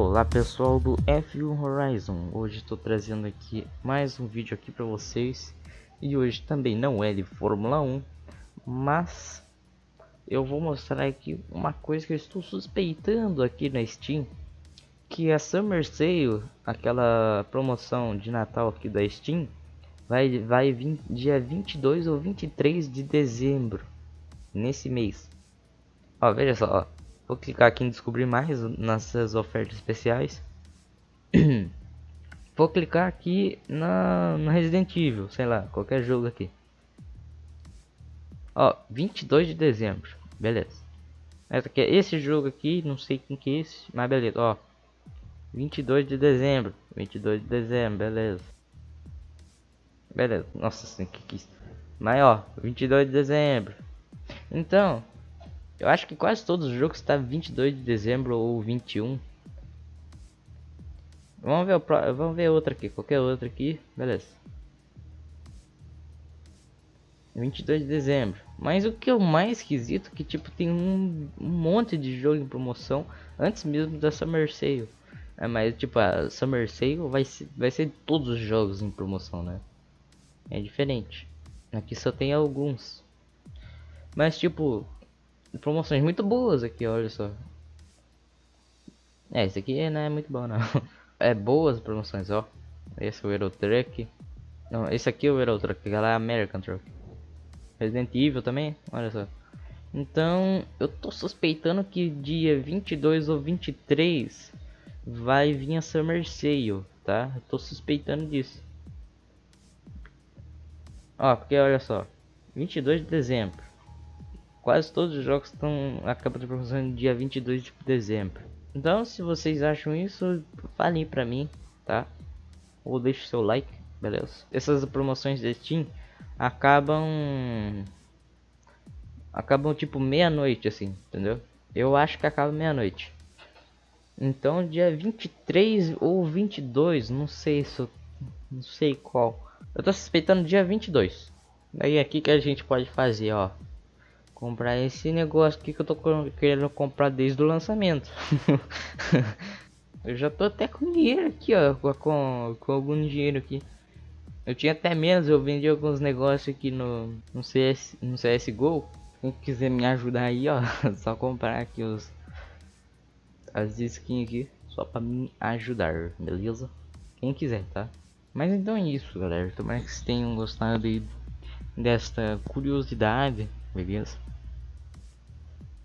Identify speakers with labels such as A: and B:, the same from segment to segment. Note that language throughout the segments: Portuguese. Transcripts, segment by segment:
A: Olá pessoal do F1 Horizon, hoje estou trazendo aqui mais um vídeo aqui para vocês e hoje também não é de Fórmula 1, mas eu vou mostrar aqui uma coisa que eu estou suspeitando aqui na Steam, que a Summer Sale, aquela promoção de Natal aqui da Steam, vai, vai vir dia 22 ou 23 de dezembro, nesse mês. Ó, veja só, ó. Vou clicar aqui em descobrir mais nessas ofertas especiais. Vou clicar aqui na, no Resident Evil, sei lá, qualquer jogo aqui. Ó, 22 de dezembro, beleza. Esse jogo aqui, não sei quem que é esse, mas beleza, ó. 22 de dezembro, 22 de dezembro, beleza. Beleza, nossa, assim, que que Mas ó, 22 de dezembro. Então, eu acho que quase todos os jogos está 22 de dezembro ou 21. Vamos ver, o vamos ver outra aqui, qualquer outra aqui, beleza. 22 de dezembro. Mas o que é o mais esquisito é que tipo tem um, um monte de jogo em promoção antes mesmo da Summer Sale. É, mas tipo a Summer Sale vai ser, vai ser todos os jogos em promoção, né? É diferente. Aqui só tem alguns. Mas tipo, promoções muito boas aqui, olha só. É, esse aqui não é muito bom não. É boas promoções, ó. Esse é o Euro Truck. Não, esse aqui é o Euro Truck, aquela é American Truck. Resident Evil também, olha só. Então, eu tô suspeitando que dia 22 ou 23 vai vir a Summer Sale, tá? Eu tô suspeitando disso. Ó, porque olha só. 22 de dezembro quase todos os jogos estão acabando de promoção no dia 22 de dezembro. Então, se vocês acham isso, falem para mim, tá? Ou deixe seu like, beleza? Essas promoções de Steam acabam acabam tipo meia-noite assim, entendeu? Eu acho que acaba meia-noite. Então, dia 23 ou 22, não sei se eu, não sei qual. Eu tô suspeitando dia 22. Daí aqui que a gente pode fazer, ó comprar esse negócio aqui que eu tô querendo comprar desde o lançamento. eu já tô até com dinheiro aqui, ó, com, com algum dinheiro aqui. Eu tinha até menos, eu vendi alguns negócios aqui no, no, CS, no CSGO. Quem quiser me ajudar aí, ó, só comprar aqui os as skins aqui, só para me ajudar, beleza? Quem quiser, tá? Mas então é isso, galera. Tomara que vocês tenham gostado aí desta curiosidade, beleza?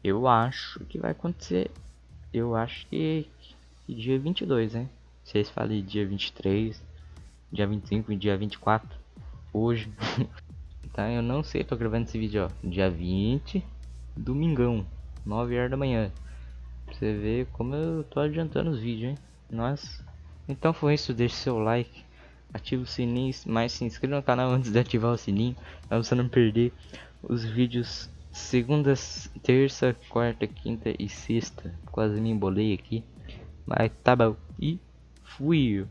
A: Eu acho que vai acontecer. Eu acho que, que dia 22, né? Vocês falem dia 23, dia 25 e dia 24. Hoje. tá? Eu não sei, tô gravando esse vídeo, ó. Dia 20, domingão, 9 horas da manhã. Pra você ver como eu tô adiantando os vídeos, hein? Nossa. Então foi isso, deixe seu like, ative o sininho, mas se inscreva no canal antes de ativar o sininho, pra você não perder os vídeos segundas, terça, quarta, quinta e sexta. Quase me embolei aqui. Mas tá bom. E fui.